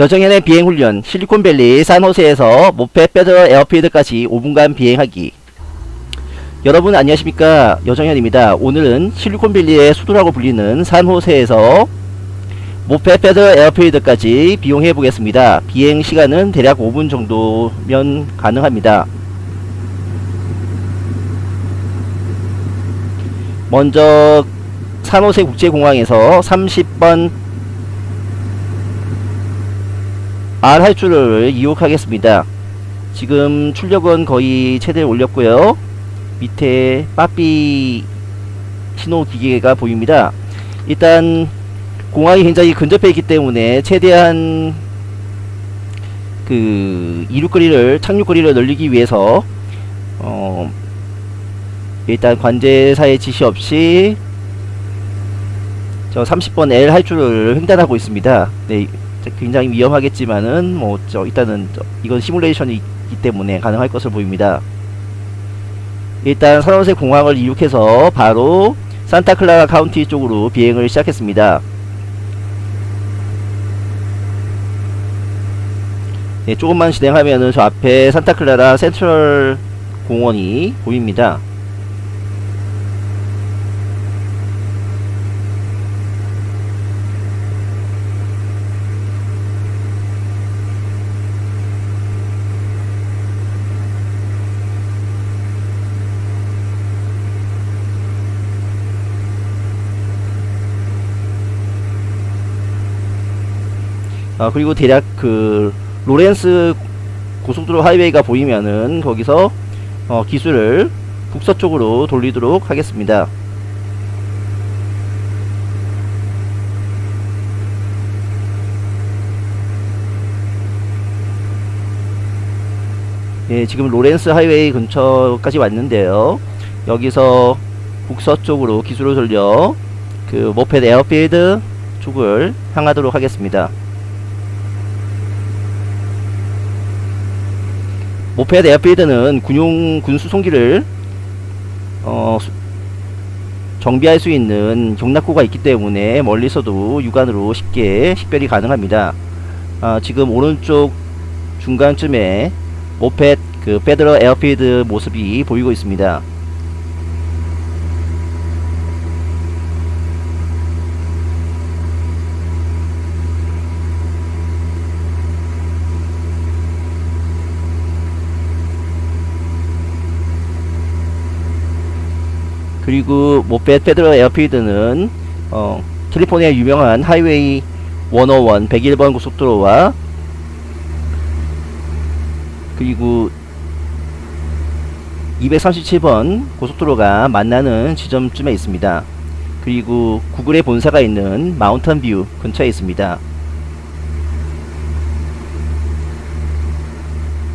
여정연의 비행훈련 실리콘밸리 산호세에서 모페 페더 에어필드까지 5분간 비행하기. 여러분 안녕하십니까? 여정현입니다. 오늘은 실리콘밸리의 수도라고 불리는 산호세에서 모페 페더 에어필드까지 비용해 보겠습니다. 비행 시간은 대략 5분 정도면 가능합니다. 먼저 산호세 국제공항에서 30번 R 할줄을 이용하겠습니다. 지금 출력은 거의 최대를 올렸고요. 밑에 빠삐 신호 기계가 보입니다. 일단 공항이 굉장히 근접해 있기 때문에 최대한 그 이륙거리를 착륙거리를 늘리기 위해서 어 일단 관제사의 지시 없이 저 30번 L 할줄을 횡단하고 있습니다. 네, 굉장히 위험하겠지만은 뭐 저 일단은 저 이건 시뮬레이션이기 때문에 가능할 것으로 보입니다. 일단 산호세 공항을 이륙해서 바로 산타클라라 카운티 쪽으로 비행을 시작했습니다. 네, 조금만 진행하면은 저 앞에 산타클라라 센트럴 공원이 보입니다. 어, 그리고 대략 그 로렌스 고속도로 하이웨이가 보이면은 거기서 어, 기술을 북서쪽으로 돌리도록 하겠습니다. 예, 지금 로렌스 하이웨이 근처까지 왔는데요. 여기서 북서쪽으로 기술을 돌려 그 Moffett Airfield 쪽을 향하도록 하겠습니다. Moffett Airfield는 군용 군수송기를 어, 수, 정비할 수 있는 격납고가 있기 때문에 멀리서도 육안으로 쉽게 식별이 가능합니다. 아, 지금 오른쪽 중간쯤에 Moffett 그 Federal Airfield 모습이 보이고 있습니다. 그리고 Moffett Federal Airfield는 어, 캘리포니아 유명한 하이웨이 101 101번 고속도로와 그리고 237번 고속도로가 만나는 지점쯤에 있습니다. 그리고 구글의 본사가 있는 마운틴 뷰 근처에 있습니다.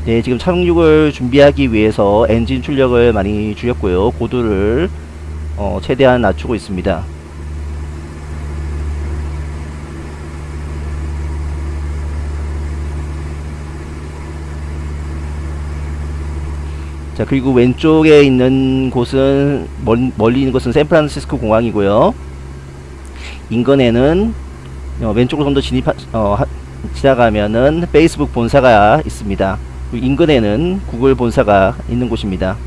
네, 지금 착륙을 준비하기 위해서 엔진 출력을 많이 줄였고요. 고도를 어, 최대한 낮추고 있습니다. 자 그리고 왼쪽에 있는 곳은 멀, 멀리 있는 곳은 샌프란시스코 공항이고요. 인근에는 어, 왼쪽으로 좀 더 진입 어, 지나가면은 페이스북 본사가 있습니다. 인근에는 구글 본사가 있는 곳입니다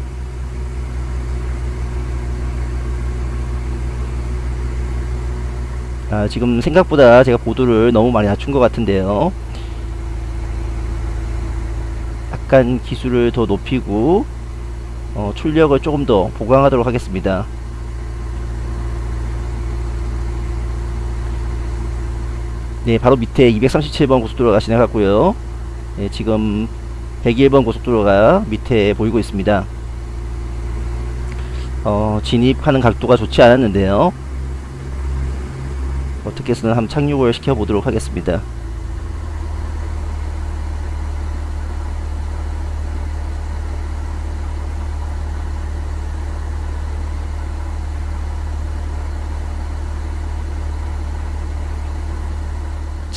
아, 지금 생각보다 제가 보도를 너무 많이 낮춘 것 같은데요 약간 기술을 더 높이고 어, 출력을 조금 더 보강하도록 하겠습니다. 네, 바로 밑에 237번 고속도로가 지나갔고요. 네, 지금 101번 고속도로가 밑에 보이고 있습니다. 어, 진입하는 각도가 좋지 않았는데요. 어떻게 해서든 한번 착륙을 시켜보도록 하겠습니다.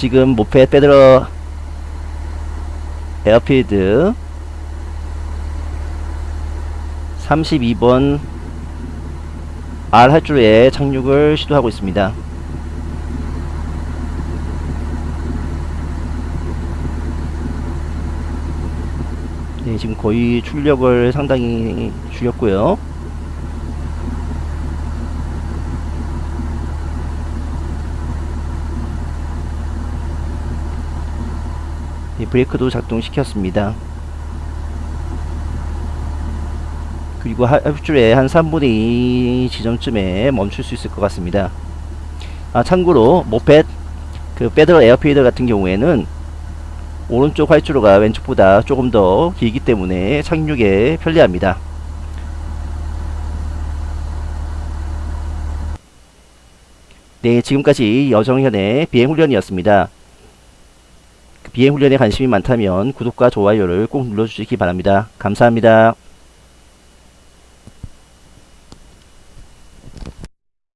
지금 모페 페드러 에어필드 32번 R 할줄에 착륙을 시도하고 있습니다. 네, 지금 거의 출력을 상당히 줄였고요. 네, 브레이크도 작동시켰습니다. 그리고 합줄에 한 3분의 2 지점쯤에 멈출 수 있을 것 같습니다. 아 참고로 모펫 그 페더럴 에어피더 같은 경우에는 오른쪽 활주로가 왼쪽보다 조금 더 길기 때문에 착륙에 편리합니다. 네, 지금까지 여정현의 비행훈련이었습니다. 비행훈련에 관심이 많다면 구독과 좋아요를 꼭 눌러주시기 바랍니다. 감사합니다.